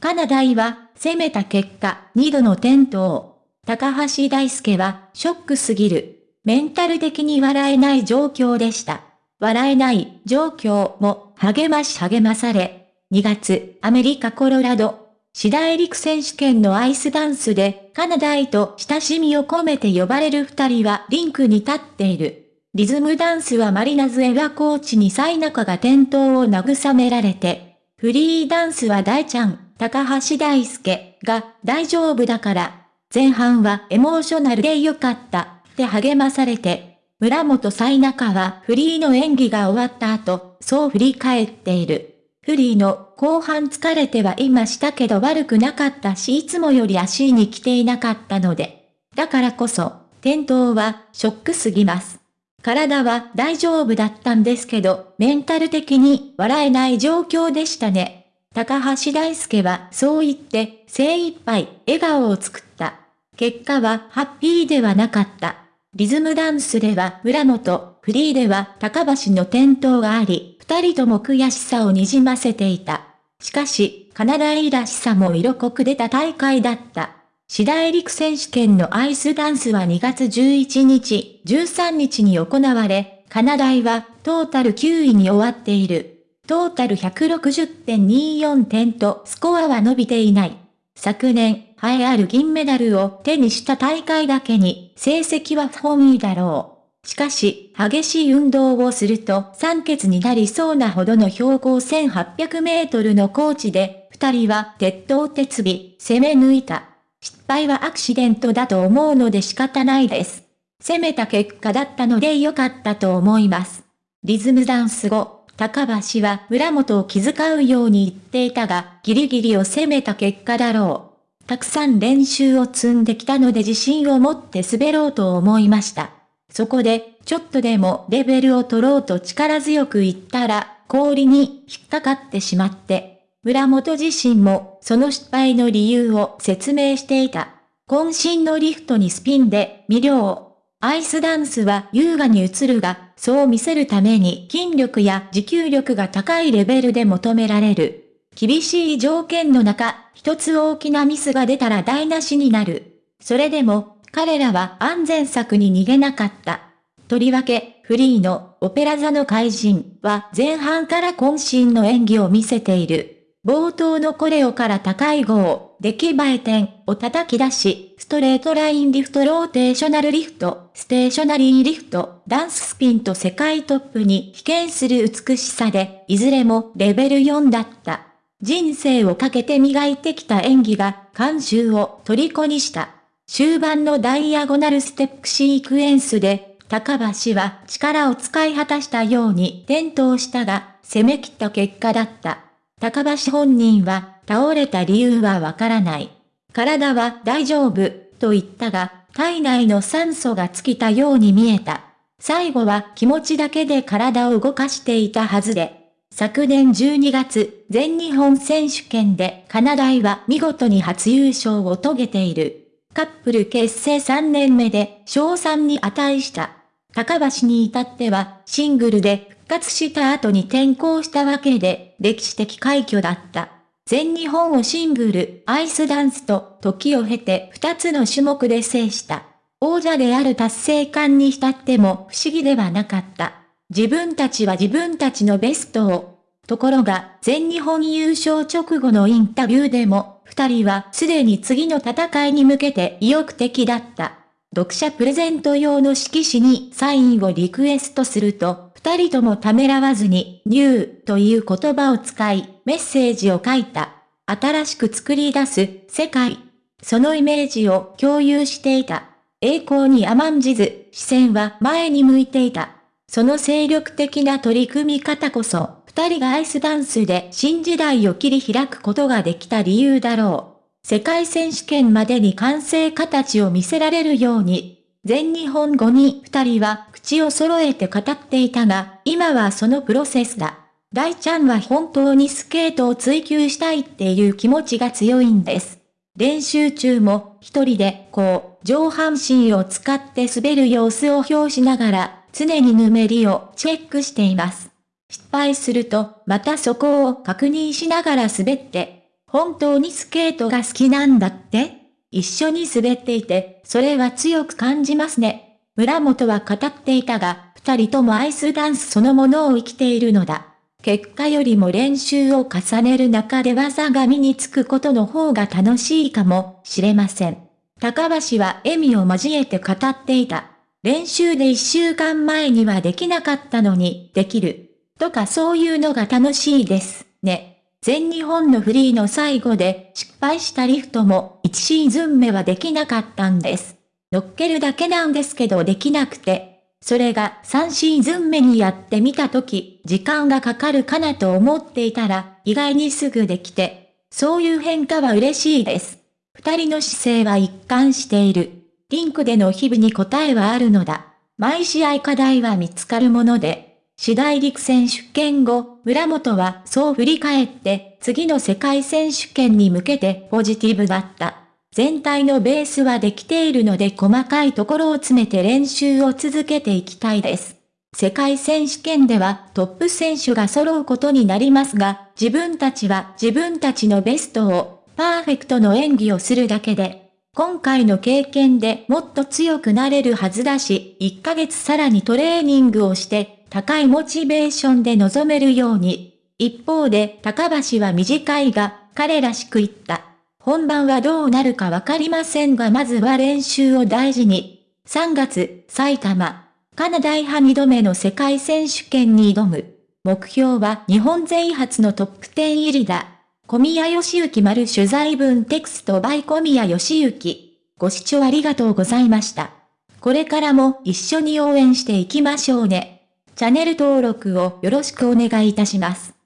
カナダイは攻めた結果2度の転倒。高橋大輔はショックすぎる。メンタル的に笑えない状況でした。笑えない状況も励まし励まされ、2月、アメリカコロラド、シダエリク選手権のアイスダンスでカナダイと親しみを込めて呼ばれる二人はリンクに立っている。リズムダンスはマリナズエラコーチにサイナカが転倒を慰められて、フリーダンスは大ちゃん、高橋大輔が大丈夫だから、前半はエモーショナルで良かったって励まされて、村本サイナカはフリーの演技が終わった後、そう振り返っている。フリーの後半疲れてはいましたけど悪くなかったしいつもより足に来ていなかったので。だからこそ、転倒はショックすぎます。体は大丈夫だったんですけど、メンタル的に笑えない状況でしたね。高橋大輔はそう言って精一杯笑顔を作った。結果はハッピーではなかった。リズムダンスでは村本、フリーでは高橋の転倒があり、二人とも悔しさをにじませていた。しかし、カナダイらしさも色濃く出た大会だった。次大陸選手権のアイスダンスは2月11日、13日に行われ、カナダイはトータル9位に終わっている。トータル160.24点とスコアは伸びていない。昨年、栄えある銀メダルを手にした大会だけに、成績は不本意だろう。しかし、激しい運動をすると酸欠になりそうなほどの標高1800メートルの高地で、二人は鉄頭鉄尾、攻め抜いた。失敗はアクシデントだと思うので仕方ないです。攻めた結果だったので良かったと思います。リズムダンス後、高橋は村本を気遣うように言っていたが、ギリギリを攻めた結果だろう。たくさん練習を積んできたので自信を持って滑ろうと思いました。そこで、ちょっとでもレベルを取ろうと力強く言ったら、氷に引っかかってしまって、村本自身もその失敗の理由を説明していた。渾身のリフトにスピンで魅了。アイスダンスは優雅に映るが、そう見せるために筋力や持久力が高いレベルで求められる。厳しい条件の中、一つ大きなミスが出たら台無しになる。それでも、彼らは安全策に逃げなかった。とりわけ、フリーのオペラ座の怪人は前半から渾身の演技を見せている。冒頭のコレオから高い GOE、出来栄え点を叩き出し、ストレートラインリフトローテーショナルリフト、ステーショナリーリフト、ダンススピンと世界トップに比肩する美しさで、いずれもレベル4だった。人生をかけて磨いてきた演技が、監修を虜にした。終盤のダイアゴナルステップシークエンスで、高橋は力を使い果たしたように転倒したが、攻め切った結果だった。高橋本人は、倒れた理由はわからない。体は大丈夫、と言ったが、体内の酸素が尽きたように見えた。最後は気持ちだけで体を動かしていたはずで。昨年12月、全日本選手権でカナダイは見事に初優勝を遂げている。カップル結成3年目で賞賛に値した。高橋に至ってはシングルで復活した後に転校したわけで、歴史的快挙だった。全日本をシングル、アイスダンスと、時を経て二つの種目で制した。王者である達成感に浸っても不思議ではなかった。自分たちは自分たちのベストを。ところが、全日本優勝直後のインタビューでも、二人はすでに次の戦いに向けて意欲的だった。読者プレゼント用の色紙にサインをリクエストすると、二人ともためらわずに、ニューという言葉を使い、メッセージを書いた。新しく作り出す、世界。そのイメージを共有していた。栄光に甘んじず、視線は前に向いていた。その精力的な取り組み方こそ、二人がアイスダンスで新時代を切り開くことができた理由だろう。世界選手権までに完成形を見せられるように、全日本語に二人は口を揃えて語っていたが、今はそのプロセスだ。大ちゃんは本当にスケートを追求したいっていう気持ちが強いんです。練習中も一人でこう上半身を使って滑る様子を表しながら常にぬめりをチェックしています。失敗するとまたそこを確認しながら滑って本当にスケートが好きなんだって？一緒に滑っていて、それは強く感じますね。村本は語っていたが、二人ともアイスダンスそのものを生きているのだ。結果よりも練習を重ねる中で技が身につくことの方が楽しいかもしれません。高橋は笑みを交えて語っていた。練習で一週間前にはできなかったのに、できる。とかそういうのが楽しいです、ね。全日本のフリーの最後で失敗したリフトも1シーズン目はできなかったんです。乗っけるだけなんですけどできなくて。それが3シーズン目にやってみたとき、時間がかかるかなと思っていたら、意外にすぐできて、そういう変化は嬉しいです。二人の姿勢は一貫している。リンクでの日々に答えはあるのだ。毎試合課題は見つかるもので、次第陸選手権後、村本はそう振り返って、次の世界選手権に向けてポジティブだった。全体のベースはできているので細かいところを詰めて練習を続けていきたいです。世界選手権ではトップ選手が揃うことになりますが、自分たちは自分たちのベストをパーフェクトの演技をするだけで、今回の経験でもっと強くなれるはずだし、1ヶ月さらにトレーニングをして、高いモチベーションで臨めるように。一方で、高橋は短いが、彼らしく言った。本番はどうなるかわかりませんがまずは練習を大事に。3月、埼玉、カナダ派2度目の世界選手権に挑む。目標は日本勢初のトップ10入りだ。小宮義行丸取材文テクストバイ小宮義行。ご視聴ありがとうございました。これからも一緒に応援していきましょうね。チャンネル登録をよろしくお願いいたします。